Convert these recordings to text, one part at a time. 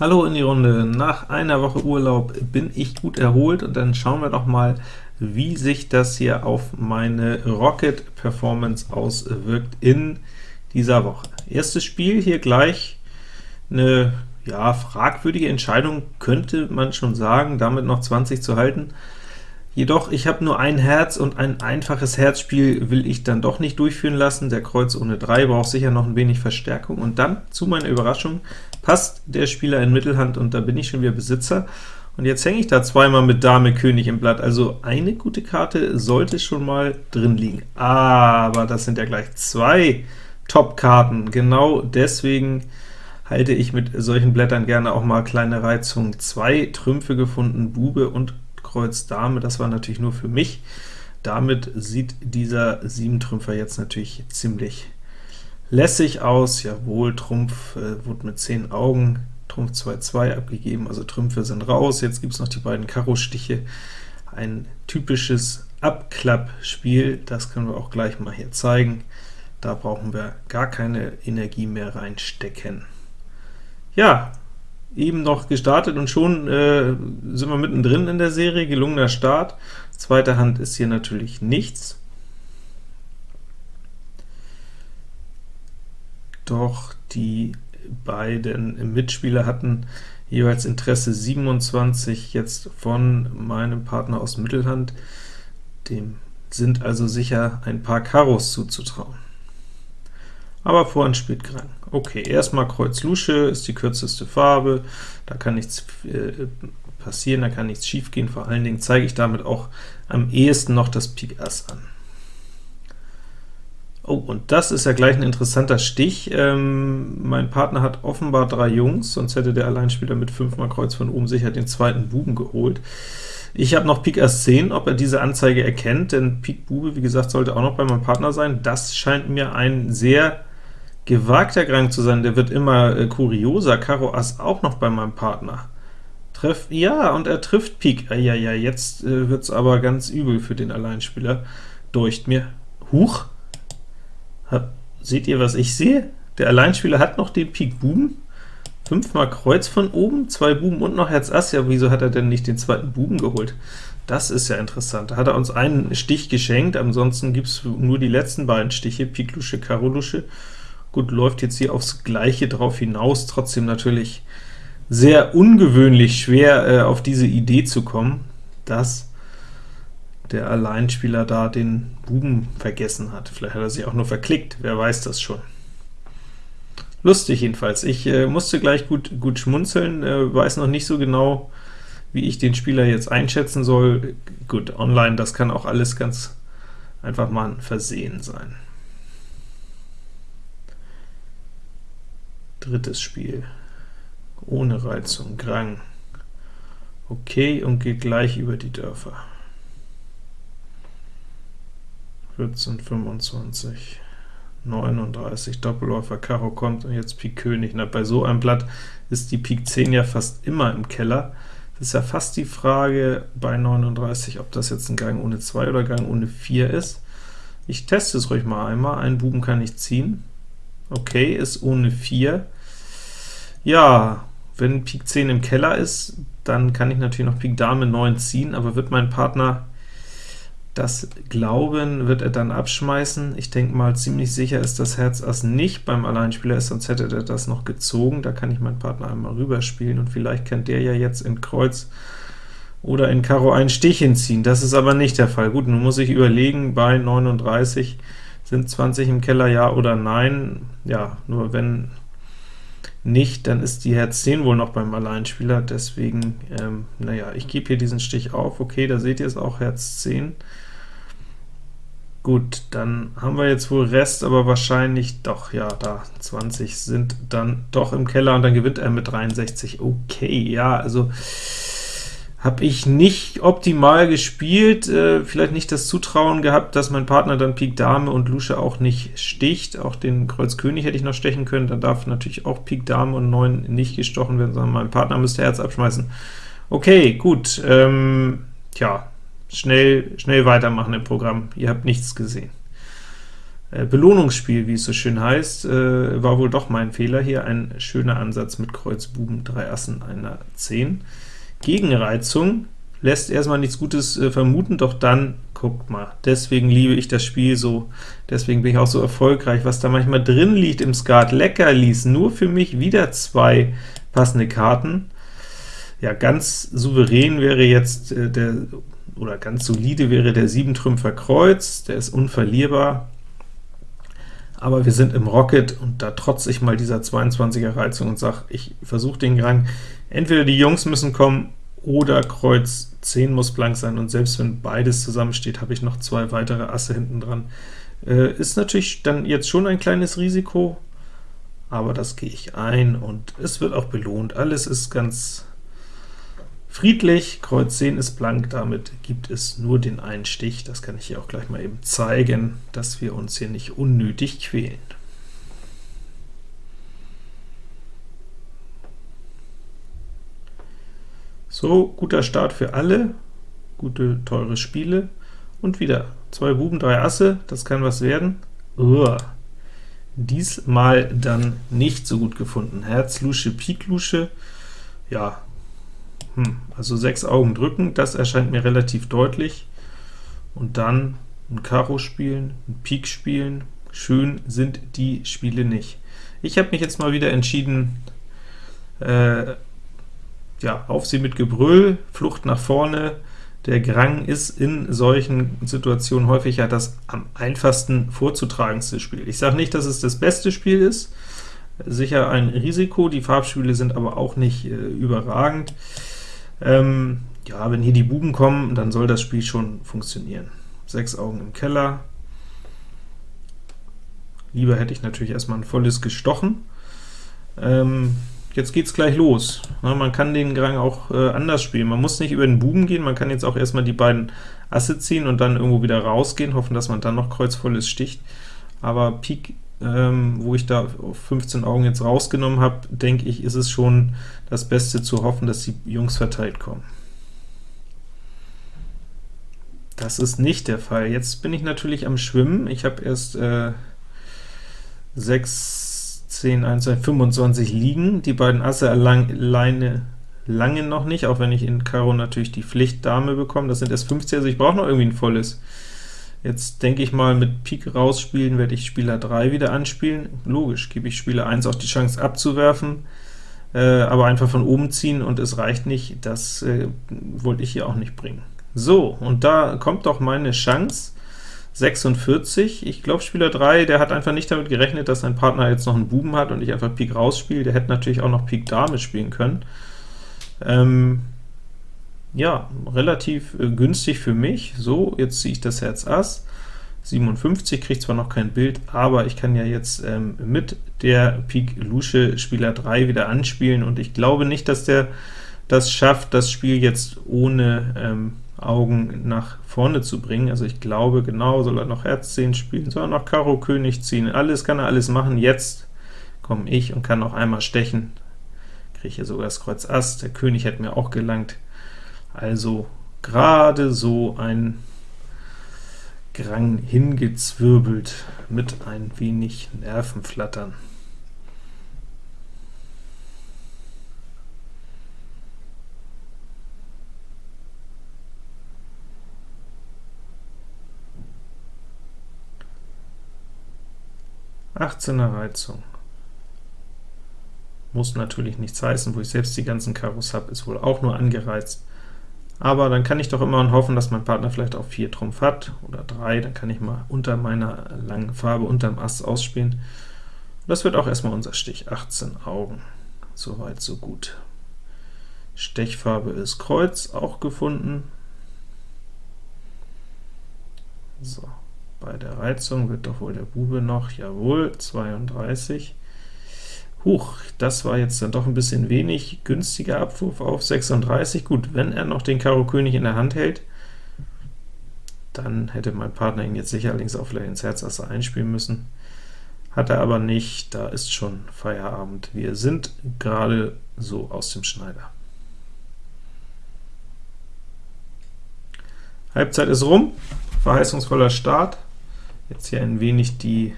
Hallo in die Runde. Nach einer Woche Urlaub bin ich gut erholt, und dann schauen wir doch mal, wie sich das hier auf meine Rocket Performance auswirkt in dieser Woche. Erstes Spiel hier gleich eine ja, fragwürdige Entscheidung, könnte man schon sagen, damit noch 20 zu halten. Jedoch, ich habe nur ein Herz, und ein einfaches Herzspiel will ich dann doch nicht durchführen lassen. Der Kreuz ohne 3 braucht sicher noch ein wenig Verstärkung, und dann, zu meiner Überraschung, passt der Spieler in Mittelhand, und da bin ich schon wieder Besitzer. Und jetzt hänge ich da zweimal mit Dame König im Blatt, also eine gute Karte sollte schon mal drin liegen. Aber das sind ja gleich zwei Top-Karten, genau deswegen halte ich mit solchen Blättern gerne auch mal kleine Reizungen. Zwei Trümpfe gefunden, Bube und Kreuz Dame, das war natürlich nur für mich. Damit sieht dieser 7-Trümpfer jetzt natürlich ziemlich lässig aus. Jawohl, Trumpf äh, wurde mit 10 Augen, Trumpf 2-2 abgegeben, also Trümpfe sind raus. Jetzt gibt es noch die beiden Karo-Stiche. Ein typisches Abklappspiel, das können wir auch gleich mal hier zeigen. Da brauchen wir gar keine Energie mehr reinstecken. Ja, eben noch gestartet und schon äh, sind wir mittendrin in der Serie, gelungener Start. Zweite Hand ist hier natürlich nichts. Doch die beiden Mitspieler hatten jeweils Interesse 27 jetzt von meinem Partner aus Mittelhand, dem sind also sicher ein paar Karos zuzutrauen. Aber Vorhand spielt Grang. Okay, erstmal Kreuz Lusche ist die kürzeste Farbe, da kann nichts äh, passieren, da kann nichts schiefgehen, vor allen Dingen zeige ich damit auch am ehesten noch das Pik Ass an. Oh, und das ist ja gleich ein interessanter Stich. Ähm, mein Partner hat offenbar drei Jungs, sonst hätte der Alleinspieler mit 5 mal Kreuz von oben sicher den zweiten Buben geholt. Ich habe noch Pik Ass 10, ob er diese Anzeige erkennt, denn Pik Bube, wie gesagt, sollte auch noch bei meinem Partner sein. Das scheint mir ein sehr gewagter Gang zu sein, der wird immer äh, kurioser. Karo Ass auch noch bei meinem Partner. Treff, ja, und er trifft Pik. Ja, ja, jetzt äh, wird's aber ganz übel für den Alleinspieler. Deucht mir. Huch! Hab, seht ihr, was ich sehe? Der Alleinspieler hat noch den Pik Buben. Fünfmal Kreuz von oben, zwei Buben und noch Herz Ass. Ja, wieso hat er denn nicht den zweiten Buben geholt? Das ist ja interessant. Da hat er uns einen Stich geschenkt, ansonsten gibt es nur die letzten beiden Stiche, Pik Lusche, Karo Lusche. Gut, läuft jetzt hier aufs Gleiche drauf hinaus, trotzdem natürlich sehr ungewöhnlich schwer, äh, auf diese Idee zu kommen, dass der Alleinspieler da den Buben vergessen hat. Vielleicht hat er sich auch nur verklickt, wer weiß das schon. Lustig jedenfalls. Ich äh, musste gleich gut, gut schmunzeln, äh, weiß noch nicht so genau, wie ich den Spieler jetzt einschätzen soll. Gut, online, das kann auch alles ganz einfach mal ein Versehen sein. Drittes Spiel. Ohne Reizung, Grang. Okay, und geht gleich über die Dörfer. 14, 25, 39, Doppelläufer, Karo kommt, und jetzt Pik König. Na, bei so einem Blatt ist die Pik 10 ja fast immer im Keller. Das ist ja fast die Frage bei 39, ob das jetzt ein Gang ohne 2 oder Gang ohne 4 ist. Ich teste es ruhig mal einmal. Einen Buben kann ich ziehen. Okay, ist ohne 4. Ja, wenn Pik 10 im Keller ist, dann kann ich natürlich noch Pik Dame 9 ziehen, aber wird mein Partner das glauben, wird er dann abschmeißen. Ich denke mal, ziemlich sicher ist das Herz Ass nicht beim Alleinspieler ist, sonst hätte er das noch gezogen. Da kann ich meinen Partner einmal rüberspielen, und vielleicht kann der ja jetzt in Kreuz oder in Karo einen Stich hinziehen. Das ist aber nicht der Fall. Gut, nun muss ich überlegen, bei 39 sind 20 im Keller, ja oder nein. Ja, nur wenn nicht, dann ist die Herz 10 wohl noch beim Alleinspieler, deswegen, ähm, naja, ich gebe hier diesen Stich auf, okay, da seht ihr es auch, Herz 10. Gut, dann haben wir jetzt wohl Rest, aber wahrscheinlich doch, ja, da 20 sind dann doch im Keller, und dann gewinnt er mit 63. Okay, ja, also habe ich nicht optimal gespielt, äh, vielleicht nicht das Zutrauen gehabt, dass mein Partner dann Pik Dame und Lusche auch nicht sticht. Auch den Kreuz König hätte ich noch stechen können, dann darf natürlich auch Pik Dame und 9 nicht gestochen werden, sondern mein Partner müsste Herz abschmeißen. Okay, gut, ähm, tja, schnell, schnell weitermachen im Programm, ihr habt nichts gesehen. äh, Belohnungsspiel, wie es so schön heißt, äh, war wohl doch mein Fehler hier. Ein schöner Ansatz mit Kreuz, Buben, drei Assen, einer 10. Gegenreizung lässt erstmal nichts Gutes äh, vermuten, doch dann, guckt mal, deswegen liebe ich das Spiel so, deswegen bin ich auch so erfolgreich, was da manchmal drin liegt im Skat, Leckerlis, nur für mich wieder zwei passende Karten. Ja, ganz souverän wäre jetzt äh, der, oder ganz solide wäre der 7-Trümpfer Kreuz, der ist unverlierbar, aber wir sind im Rocket, und da trotze ich mal dieser 22er Reizung und sage, ich versuche den Rang, entweder die Jungs müssen kommen, oder Kreuz 10 muss blank sein, und selbst wenn beides zusammensteht, habe ich noch zwei weitere Asse hinten dran. Äh, ist natürlich dann jetzt schon ein kleines Risiko, aber das gehe ich ein, und es wird auch belohnt. Alles ist ganz friedlich, Kreuz 10 ist blank, damit gibt es nur den einen Stich. Das kann ich hier auch gleich mal eben zeigen, dass wir uns hier nicht unnötig quälen. So, guter Start für alle, gute, teure Spiele, und wieder zwei Buben, drei Asse, das kann was werden. Uah. Diesmal dann nicht so gut gefunden. Herz, Lusche, Pik, Lusche, ja, hm, also sechs Augen drücken, das erscheint mir relativ deutlich. Und dann ein Karo spielen, ein Pik spielen, schön sind die Spiele nicht. Ich habe mich jetzt mal wieder entschieden, äh, ja, auf sie mit Gebrüll, Flucht nach vorne. Der Grang ist in solchen Situationen häufig ja das am einfachsten vorzutragendste Spiel. Ich sage nicht, dass es das beste Spiel ist, sicher ein Risiko, die Farbspiele sind aber auch nicht äh, überragend. Ähm, ja, wenn hier die Buben kommen, dann soll das Spiel schon funktionieren. Sechs Augen im Keller. Lieber hätte ich natürlich erstmal ein volles gestochen. Ähm, jetzt geht's gleich los. Ja, man kann den Grang auch äh, anders spielen. Man muss nicht über den Buben gehen, man kann jetzt auch erstmal die beiden Asse ziehen und dann irgendwo wieder rausgehen, hoffen, dass man dann noch kreuzvolles sticht. Aber Pik ähm, wo ich da auf 15 Augen jetzt rausgenommen habe, denke ich, ist es schon das Beste zu hoffen, dass die Jungs verteilt kommen. Das ist nicht der Fall. Jetzt bin ich natürlich am Schwimmen. Ich habe erst äh, 6, 10, 1, 2, 25 liegen. Die beiden Asse alleine lange noch nicht, auch wenn ich in Karo natürlich die Pflicht Dame bekomme. Das sind erst 50, also ich brauche noch irgendwie ein volles. Jetzt denke ich mal, mit Pik rausspielen werde ich Spieler 3 wieder anspielen. Logisch, gebe ich Spieler 1 auch die Chance abzuwerfen, äh, aber einfach von oben ziehen und es reicht nicht, das äh, wollte ich hier auch nicht bringen. So, und da kommt doch meine Chance, 46. Ich glaube, Spieler 3, der hat einfach nicht damit gerechnet, dass sein Partner jetzt noch einen Buben hat und ich einfach Pik rausspiele. Der hätte natürlich auch noch Pik Dame spielen können. Ähm, ja, relativ äh, günstig für mich. So, jetzt ziehe ich das Herz Ass, 57, kriegt zwar noch kein Bild, aber ich kann ja jetzt ähm, mit der Pik Lusche Spieler 3 wieder anspielen, und ich glaube nicht, dass der das schafft, das Spiel jetzt ohne ähm, Augen nach vorne zu bringen. Also ich glaube, genau, soll er noch Herz 10 spielen, soll er noch Karo König ziehen, alles kann er alles machen. Jetzt komme ich und kann noch einmal stechen, kriege hier sogar das Kreuz Ass, der König hätte mir auch gelangt, also gerade so ein Grang hingezwirbelt mit ein wenig Nervenflattern. Achtzehner Reizung. Muss natürlich nichts heißen, wo ich selbst die ganzen Karos habe, ist wohl auch nur angereizt aber dann kann ich doch immer hoffen, dass mein Partner vielleicht auch 4 Trumpf hat, oder 3, dann kann ich mal unter meiner langen Farbe, unterm Ass ausspielen. Das wird auch erstmal unser Stich, 18 Augen. Soweit, so gut. Stechfarbe ist Kreuz, auch gefunden. So, bei der Reizung wird doch wohl der Bube noch, jawohl, 32. Huch, das war jetzt dann doch ein bisschen wenig. Günstiger Abwurf auf 36. Gut, wenn er noch den Karo König in der Hand hält, dann hätte mein Partner ihn jetzt sicherlich auch vielleicht ins Herz Asse einspielen müssen. Hat er aber nicht, da ist schon Feierabend. Wir sind gerade so aus dem Schneider. Halbzeit ist rum, verheißungsvoller Start. Jetzt hier ein wenig die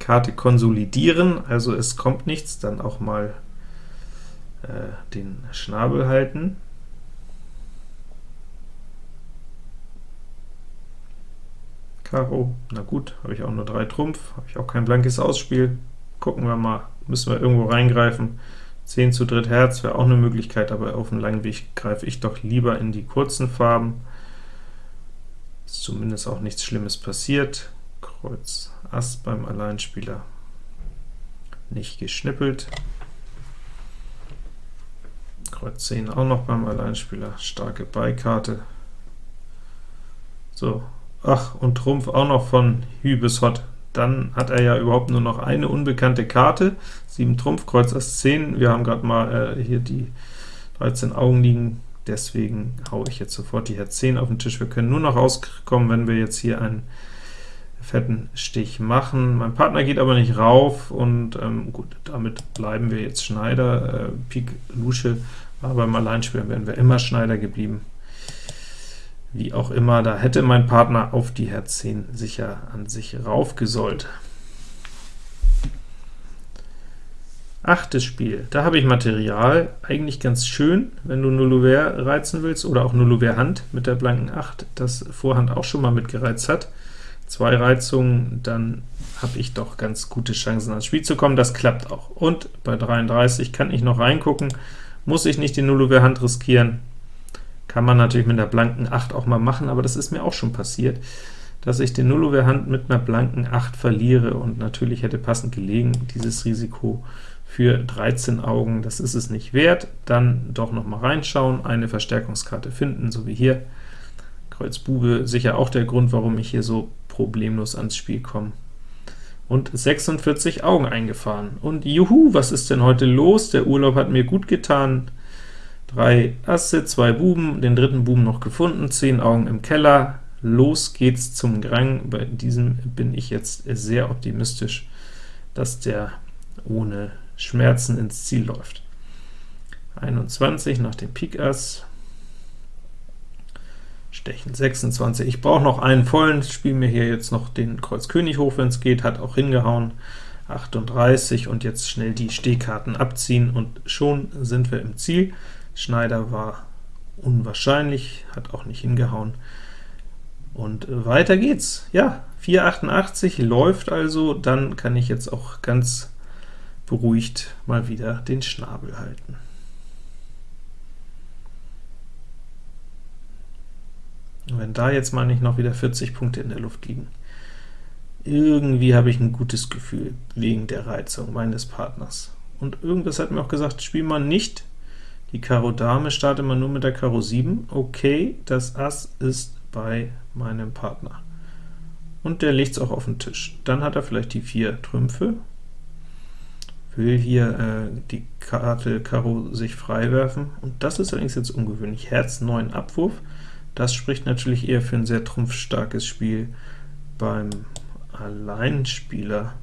Karte konsolidieren, also es kommt nichts, dann auch mal äh, den Schnabel halten. Karo, na gut, habe ich auch nur drei Trumpf, habe ich auch kein blankes Ausspiel. Gucken wir mal, müssen wir irgendwo reingreifen. 10 zu dritt Herz wäre auch eine Möglichkeit, aber auf dem langen Weg greife ich doch lieber in die kurzen Farben. Ist zumindest auch nichts Schlimmes passiert. Kreuz Ass beim Alleinspieler nicht geschnippelt. Kreuz 10 auch noch beim Alleinspieler, starke Beikarte. So, ach, und Trumpf auch noch von Hü bis Hot. Dann hat er ja überhaupt nur noch eine unbekannte Karte, 7 Trumpf, Kreuz Ass 10. Wir haben gerade mal äh, hier die 13 Augen liegen, deswegen haue ich jetzt sofort die Herz 10 auf den Tisch. Wir können nur noch rauskommen, wenn wir jetzt hier einen fetten Stich machen. Mein Partner geht aber nicht rauf, und ähm, gut, damit bleiben wir jetzt Schneider. Äh, Pik Lusche war beim Alleinspielen, wären wir immer Schneider geblieben. Wie auch immer, da hätte mein Partner auf die Herz 10 sicher an sich raufgesollt. Achtes Spiel, da habe ich Material, eigentlich ganz schön, wenn du Nullouvert reizen willst, oder auch Nullouvert Hand mit der blanken 8, das Vorhand auch schon mal mitgereizt hat. Zwei Reizungen, dann habe ich doch ganz gute Chancen ans Spiel zu kommen, das klappt auch. Und bei 33 kann ich noch reingucken, muss ich nicht die Nullouvert Hand riskieren, kann man natürlich mit der blanken 8 auch mal machen, aber das ist mir auch schon passiert, dass ich den Nullouvert Hand mit einer blanken 8 verliere, und natürlich hätte passend gelegen, dieses Risiko für 13 Augen, das ist es nicht wert. Dann doch noch mal reinschauen, eine Verstärkungskarte finden, so wie hier. Kreuz Bube, sicher auch der Grund, warum ich hier so problemlos ans Spiel komme. Und 46 Augen eingefahren. Und juhu, was ist denn heute los? Der Urlaub hat mir gut getan. Drei Asse, zwei Buben, den dritten Buben noch gefunden, 10 Augen im Keller. Los geht's zum Grang. Bei diesem bin ich jetzt sehr optimistisch, dass der ohne Schmerzen ins Ziel läuft. 21 nach dem Pik Ass, Stechen 26. Ich brauche noch einen vollen, spiele mir hier jetzt noch den Kreuz König hoch, wenn es geht, hat auch hingehauen. 38 und jetzt schnell die Stehkarten abziehen, und schon sind wir im Ziel. Schneider war unwahrscheinlich, hat auch nicht hingehauen. Und weiter geht's. Ja, 488 läuft also, dann kann ich jetzt auch ganz beruhigt mal wieder den Schnabel halten. Wenn da jetzt mal nicht noch wieder 40 Punkte in der Luft liegen. Irgendwie habe ich ein gutes Gefühl wegen der Reizung meines Partners. Und irgendwas hat mir auch gesagt, spiel mal nicht die Karo Dame, starte mal nur mit der Karo 7. Okay, das Ass ist bei meinem Partner. Und der legt es auch auf den Tisch. Dann hat er vielleicht die vier Trümpfe, will hier äh, die Karte Karo sich freiwerfen, und das ist allerdings jetzt ungewöhnlich. Herz 9 Abwurf, das spricht natürlich eher für ein sehr trumpfstarkes Spiel beim Alleinspieler.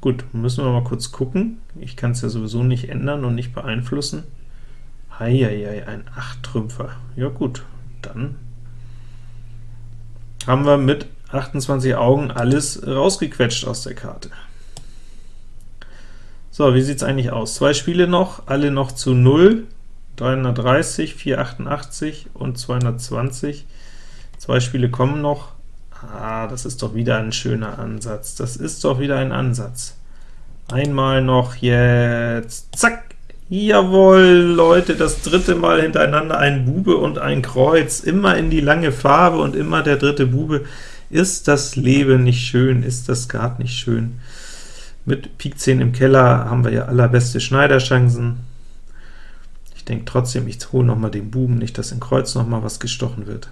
Gut, müssen wir mal kurz gucken. Ich kann es ja sowieso nicht ändern und nicht beeinflussen. Heieiei, ein 8-Trümpfer. Ja gut, dann haben wir mit 28 Augen alles rausgequetscht aus der Karte. So, wie sieht es eigentlich aus? Zwei Spiele noch, alle noch zu 0, 330, 488 und 220. Zwei Spiele kommen noch. Ah, das ist doch wieder ein schöner Ansatz. Das ist doch wieder ein Ansatz. Einmal noch jetzt, zack, jawohl, Leute, das dritte Mal hintereinander ein Bube und ein Kreuz, immer in die lange Farbe und immer der dritte Bube. Ist das Leben nicht schön, ist das Skat nicht schön? Mit Pik 10 im Keller haben wir ja allerbeste Schneiderchancen. Denke trotzdem, ich hole noch mal den Buben, nicht, dass in Kreuz noch mal was gestochen wird.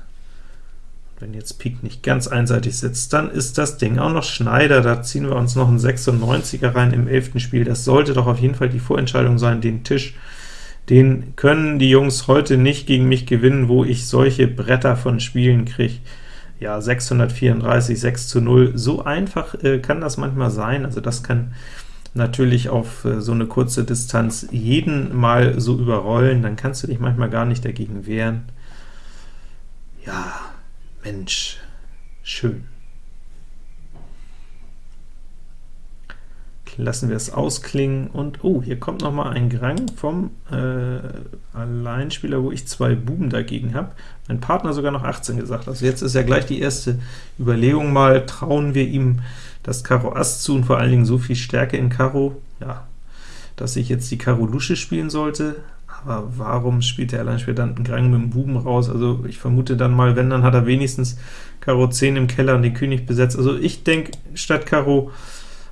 Wenn jetzt Pik nicht ganz einseitig sitzt, dann ist das Ding auch noch Schneider, da ziehen wir uns noch einen 96er rein im 11. Spiel. Das sollte doch auf jeden Fall die Vorentscheidung sein, den Tisch, den können die Jungs heute nicht gegen mich gewinnen, wo ich solche Bretter von Spielen kriege. Ja, 634, 6 zu 0, so einfach äh, kann das manchmal sein, also das kann natürlich auf äh, so eine kurze Distanz jeden mal so überrollen, dann kannst du dich manchmal gar nicht dagegen wehren. Ja, Mensch, schön. Lassen wir es ausklingen, und oh, hier kommt noch mal ein Grang vom äh, Alleinspieler, wo ich zwei Buben dagegen habe. Mein Partner sogar noch 18 gesagt. Also jetzt ist ja gleich die erste Überlegung mal, trauen wir ihm das Karo Ass zu und vor allen Dingen so viel Stärke in Karo, ja, dass ich jetzt die Karo Lusche spielen sollte, aber warum spielt der Alleinspieler dann einen Grang mit dem Buben raus? Also ich vermute dann mal, wenn, dann hat er wenigstens Karo 10 im Keller und den König besetzt. Also ich denke, statt Karo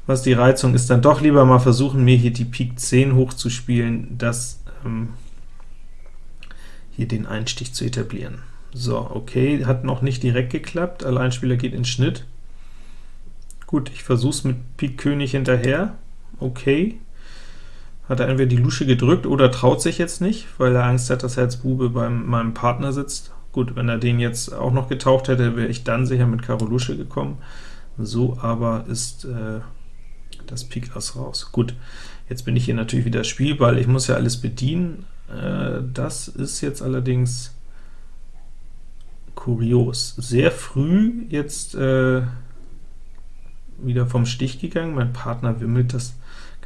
was die Reizung ist, dann doch lieber mal versuchen, mir hier die Pik 10 hochzuspielen, das ähm, hier den Einstich zu etablieren. So, okay, hat noch nicht direkt geklappt, Alleinspieler geht in Schnitt. Gut, ich versuche es mit Pik König hinterher, okay. Hat er entweder die Lusche gedrückt oder traut sich jetzt nicht, weil er Angst hat, dass Herz Bube bei meinem Partner sitzt. Gut, wenn er den jetzt auch noch getaucht hätte, wäre ich dann sicher mit Karo Lusche gekommen. So aber ist äh, das Pik Ass raus. Gut, jetzt bin ich hier natürlich wieder Spielball, ich muss ja alles bedienen. Äh, das ist jetzt allerdings kurios. Sehr früh jetzt äh, wieder vom Stich gegangen, mein Partner wimmelt das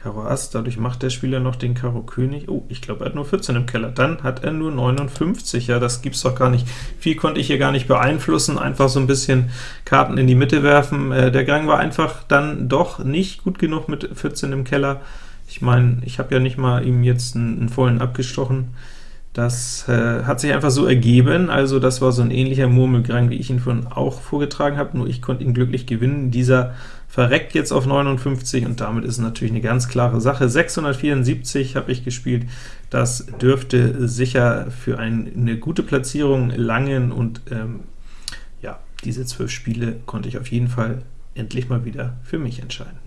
Karo Ass, dadurch macht der Spieler noch den Karo König. Oh, ich glaube, er hat nur 14 im Keller. Dann hat er nur 59, ja, das gibt's doch gar nicht. Viel konnte ich hier gar nicht beeinflussen, einfach so ein bisschen Karten in die Mitte werfen. Äh, der Gang war einfach dann doch nicht gut genug mit 14 im Keller. Ich meine, ich habe ja nicht mal ihm jetzt einen, einen vollen abgestochen. Das äh, hat sich einfach so ergeben, also das war so ein ähnlicher Murmelgrang, wie ich ihn vorhin auch vorgetragen habe, nur ich konnte ihn glücklich gewinnen. Dieser verreckt jetzt auf 59, und damit ist natürlich eine ganz klare Sache. 674 habe ich gespielt, das dürfte sicher für ein, eine gute Platzierung langen, und ähm, ja, diese zwölf Spiele konnte ich auf jeden Fall endlich mal wieder für mich entscheiden.